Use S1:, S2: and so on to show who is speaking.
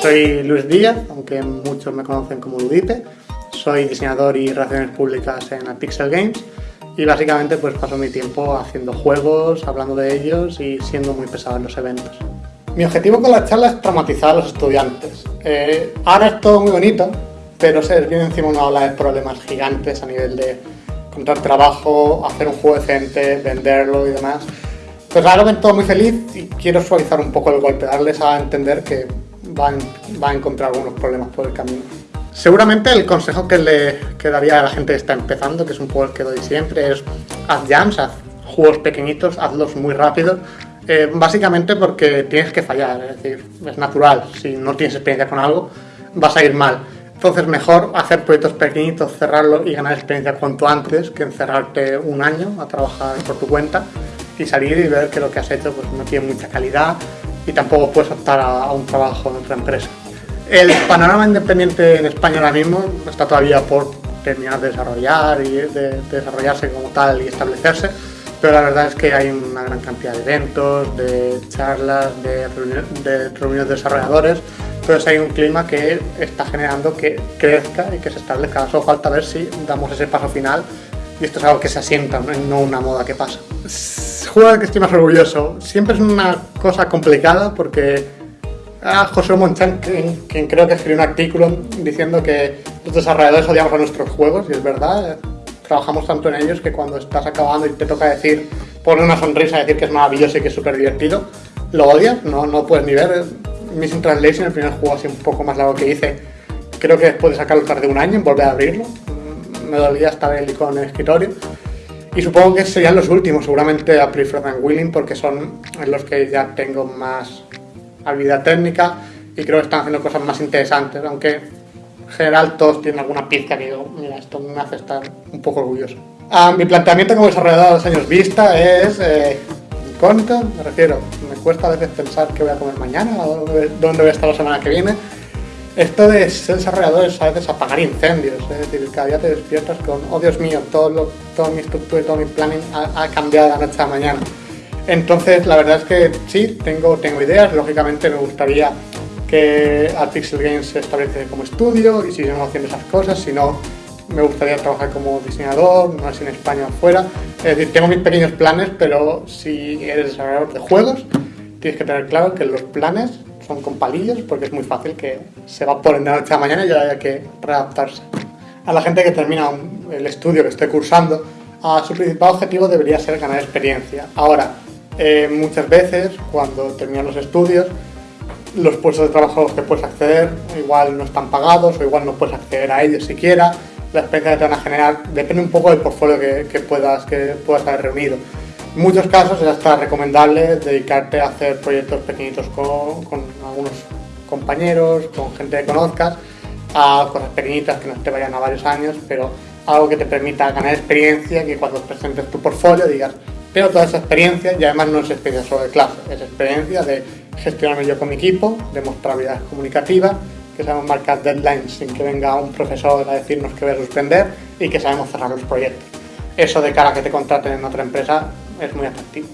S1: Soy Luis Díaz, aunque muchos me conocen como Ludipe. Soy diseñador y relaciones públicas en Pixel Games y básicamente pues paso mi tiempo haciendo juegos, hablando de ellos y siendo muy pesado en los eventos. Mi objetivo con la charla es traumatizar a los estudiantes. Eh, ahora es todo muy bonito, pero se viene encima una ola de problemas gigantes a nivel de encontrar trabajo, hacer un juego decente, venderlo y demás. Pues ahora ven todo muy feliz y quiero suavizar un poco el golpe, darles a entender que va a, encontrar algunos problemas por el camino. Seguramente el consejo que le daría a la gente que está empezando, que es un poco el que doy siempre, es haz jams, haz juegos pequeñitos, hazlos muy rápido, eh, básicamente porque tienes que fallar, es decir, es natural, si no tienes experiencia con algo, vas a ir mal. Entonces mejor hacer proyectos pequeñitos, cerrarlo y ganar experiencia cuanto antes que encerrarte un año a trabajar por tu cuenta y salir y ver que lo que has hecho pues, no tiene mucha calidad y tampoco puedes optar a, un trabajo en otra empresa. El panorama independiente en España ahora mismo está todavía por terminar de desarrollar y de, desarrollarse como tal y establecerse, pero la verdad es que hay una gran cantidad de eventos, de charlas, de, de reuniones de desarrolladores entonces hay un clima que está generando que crezca y que se establezca. Solo falta ver si damos ese paso final y esto es algo que se asienta, no una moda que pasa. Juego de que estoy más orgulloso. Siempre es una cosa complicada porque a José Monchan, quien, creo que escribió un artículo diciendo que los desarrolladores odiamos a nuestros juegos y es verdad. Trabajamos tanto en ellos que cuando estás acabando y te toca decir, poner una sonrisa decir que es maravilloso y que es súper divertido, lo odias, no, no puedes ni ver Missing Translation, el primer juego así un poco más largo que hice, creo que después de sacarlo tardé un año en volver a abrirlo. Me dolía estar el icono en el escritorio. Y supongo que serían los últimos, seguramente a Prefer and Willing, porque son los que ya tengo más habilidad técnica y creo que están haciendo cosas más interesantes, aunque en general todos tienen alguna pizca que digo, mira, esto me hace estar un poco orgulloso. Ah, mi planteamiento como desarrollador a años vista es eh, me refiero, me cuesta a veces pensar qué voy a comer mañana o dónde voy a estar la semana que viene. Esto de ser desarrollador es a veces apagar incendios, es decir, cada día te despiertas con, oh Dios mío, todo, lo, todo mi estructura y todo mi planning ha, cambiado de la noche a la mañana. Entonces, la verdad es que sí, tengo, tengo ideas, lógicamente me gustaría que Pixel Games se establece como estudio y sigamos haciendo esas cosas, si no me gustaría trabajar como diseñador, no sé en España o fuera. Es decir, tengo mis pequeños planes, pero si eres desarrollador de juegos, tienes que tener claro que los planes son con palillos, porque es muy fácil que se va por la noche a mañana y ya haya que readaptarse. A la gente que termina el estudio que esté cursando, a su principal objetivo debería ser ganar experiencia. Ahora, eh, muchas veces cuando terminan los estudios, los puestos de trabajo a los que puedes acceder igual no están pagados o igual no puedes acceder a ellos siquiera la experiencia que te van a generar depende un poco del portfolio que, puedas, que puedas haber reunido. En muchos casos es hasta recomendable dedicarte a hacer proyectos pequeñitos con, algunos compañeros, con gente que conozcas, a cosas pequeñitas que no te vayan a varios años, pero algo que te permita ganar experiencia, que cuando presentes tu portfolio digas, pero toda esa experiencia, y además no es experiencia solo de clase, es experiencia de gestionarme yo con mi equipo, de mostrar habilidades comunicativas, que sabemos marcar deadlines sin que venga un profesor a decirnos que voy a suspender y que sabemos cerrar los proyectos. Eso de cara a que te contraten en otra empresa es muy atractivo.